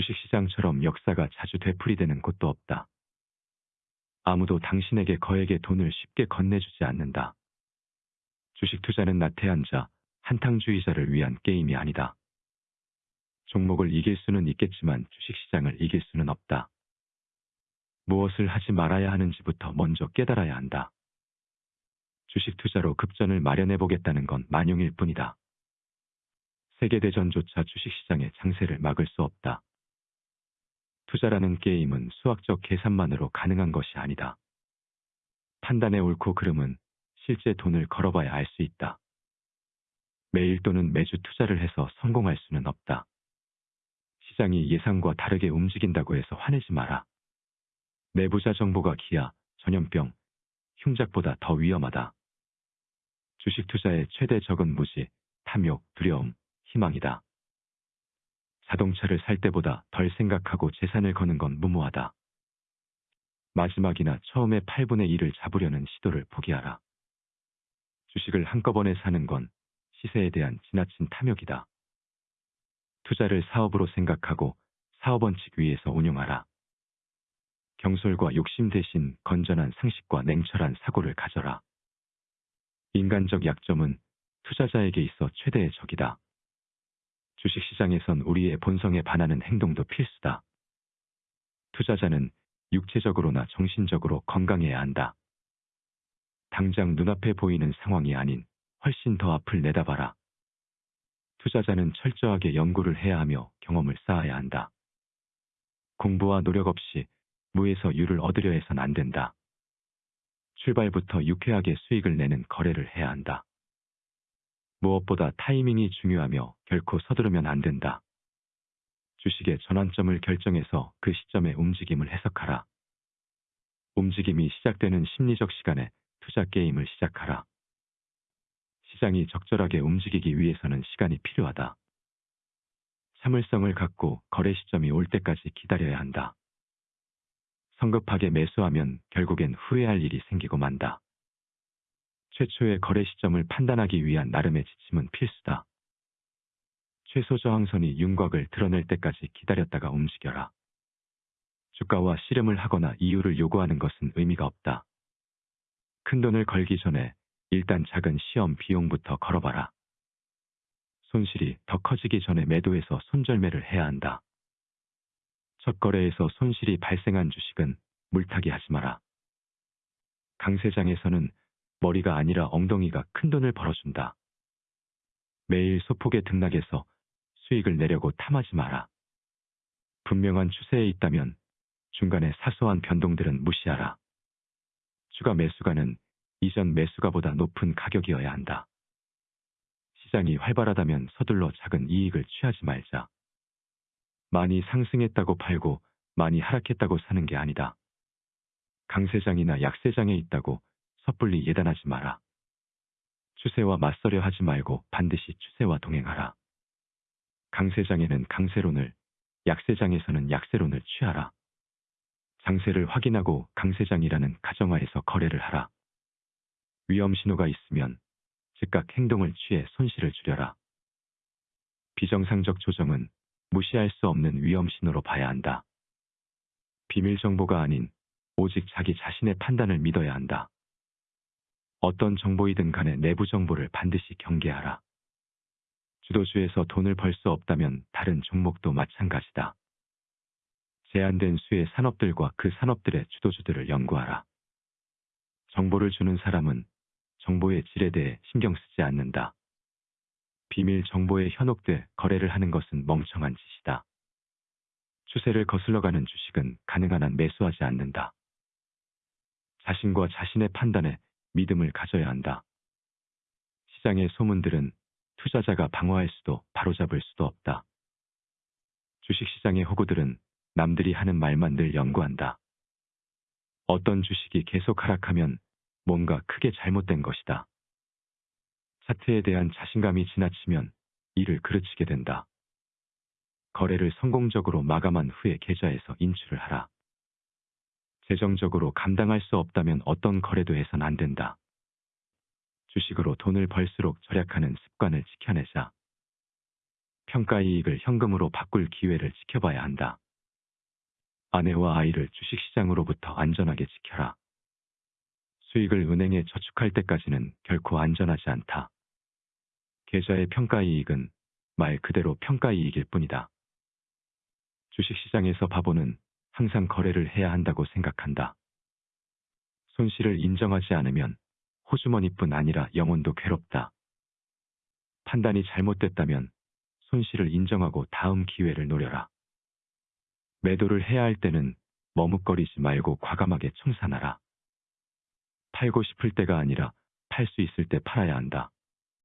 주식시장처럼 역사가 자주 되풀이되는 곳도 없다. 아무도 당신에게 거액의 돈을 쉽게 건네주지 않는다. 주식 투자는 나태한 자, 한탕주의자를 위한 게임이 아니다. 종목을 이길 수는 있겠지만 주식시장을 이길 수는 없다. 무엇을 하지 말아야 하는지부터 먼저 깨달아야 한다. 주식 투자로 급전을 마련해 보겠다는 건 만용일 뿐이다. 세계대전조차 주식시장의 장세를 막을 수 없다. 투자라는 게임은 수학적 계산만으로 가능한 것이 아니다. 판단의 옳고 그름은 실제 돈을 걸어봐야 알 수 있다. 매일 또는 매주 투자를 해서 성공할 수는 없다. 시장이 예상과 다르게 움직인다고 해서 화내지 마라. 내부자 정보가 기아, 전염병, 흉작보다 더 위험하다. 주식 투자의 최대 적은 무지, 탐욕, 두려움, 희망이다. 자동차를 살 때보다 덜 생각하고 재산을 거는 건 무모하다. 마지막이나 처음에 8분의 1을 잡으려는 시도를 포기하라. 주식을 한꺼번에 사는 건 시세에 대한 지나친 탐욕이다. 투자를 사업으로 생각하고 사업 원칙 위에서 운용하라. 경솔과 욕심 대신 건전한 상식과 냉철한 사고를 가져라. 인간적 약점은 투자자에게 있어 최대의 적이다. 주식시장에선 우리의 본성에 반하는 행동도 필수다. 투자자는 육체적으로나 정신적으로 건강해야 한다. 당장 눈앞에 보이는 상황이 아닌 훨씬 더 앞을 내다봐라. 투자자는 철저하게 연구를 해야 하며 경험을 쌓아야 한다. 공부와 노력 없이 무에서 유를 얻으려 해선 안 된다. 출발부터 유쾌하게 수익을 내는 거래를 해야 한다. 무엇보다 타이밍이 중요하며 결코 서두르면 안 된다. 주식의 전환점을 결정해서 그 시점의 움직임을 해석하라. 움직임이 시작되는 심리적 시간에 투자 게임을 시작하라. 시장이 적절하게 움직이기 위해서는 시간이 필요하다. 참을성을 갖고 거래 시점이 올 때까지 기다려야 한다. 성급하게 매수하면 결국엔 후회할 일이 생기고 만다. 최초의 거래 시점을 판단하기 위한 나름의 지침은 필수다. 최소 저항선이 윤곽을 드러낼 때까지 기다렸다가 움직여라. 주가와 씨름을 하거나 이유를 요구하는 것은 의미가 없다. 큰 돈을 걸기 전에 일단 작은 시험 비용부터 걸어봐라. 손실이 더 커지기 전에 매도해서 손절매를 해야 한다. 첫 거래에서 손실이 발생한 주식은 물타기 하지 마라. 강세장에서는 머리가 아니라 엉덩이가 큰 돈을 벌어준다. 매일 소폭의 등락에서 수익을 내려고 탐하지 마라. 분명한 추세에 있다면 중간에 사소한 변동들은 무시하라. 추가 매수가는 이전 매수가보다 높은 가격이어야 한다. 시장이 활발하다면 서둘러 작은 이익을 취하지 말자. 많이 상승했다고 팔고 많이 하락했다고 사는 게 아니다. 강세장이나 약세장에 있다고 섣불리 예단하지 마라. 추세와 맞서려 하지 말고 반드시 추세와 동행하라. 강세장에는 강세론을, 약세장에서는 약세론을 취하라. 장세를 확인하고 강세장이라는 가정하에서 거래를 하라. 위험 신호가 있으면 즉각 행동을 취해 손실을 줄여라. 비정상적 조정은 무시할 수 없는 위험 신호로 봐야 한다. 비밀 정보가 아닌 오직 자기 자신의 판단을 믿어야 한다. 어떤 정보이든 간에 내부 정보를 반드시 경계하라. 주도주에서 돈을 벌 수 없다면 다른 종목도 마찬가지다. 제한된 수의 산업들과 그 산업들의 주도주들을 연구하라. 정보를 주는 사람은 정보의 질에 대해 신경 쓰지 않는다. 비밀 정보에 현혹돼 거래를 하는 것은 멍청한 짓이다. 추세를 거슬러가는 주식은 가능한 한 매수하지 않는다. 자신과 자신의 판단에 믿음을 가져야 한다. 시장의 소문들은 투자자가 방어할 수도 바로잡을 수도 없다. 주식시장의 호구들은 남들이 하는 말만 늘 연구한다. 어떤 주식이 계속 하락하면 뭔가 크게 잘못된 것이다. 차트에 대한 자신감이 지나치면 이를 그르치게 된다. 거래를 성공적으로 마감한 후에 계좌에서 인출을 하라. 재정적으로 감당할 수 없다면 어떤 거래도 해선 안 된다. 주식으로 돈을 벌수록 절약하는 습관을 지켜내자. 평가 이익을 현금으로 바꿀 기회를 지켜봐야 한다. 아내와 아이를 주식시장으로부터 안전하게 지켜라. 수익을 은행에 저축할 때까지는 결코 안전하지 않다. 계좌의 평가 이익은 말 그대로 평가 이익일 뿐이다. 주식시장에서 바보는 항상 거래를 해야 한다고 생각한다. 손실을 인정하지 않으면 호주머니뿐 아니라 영혼도 괴롭다. 판단이 잘못됐다면 손실을 인정하고 다음 기회를 노려라. 매도를 해야 할 때는 머뭇거리지 말고 과감하게 청산하라. 팔고 싶을 때가 아니라 팔 수 있을 때 팔아야 한다.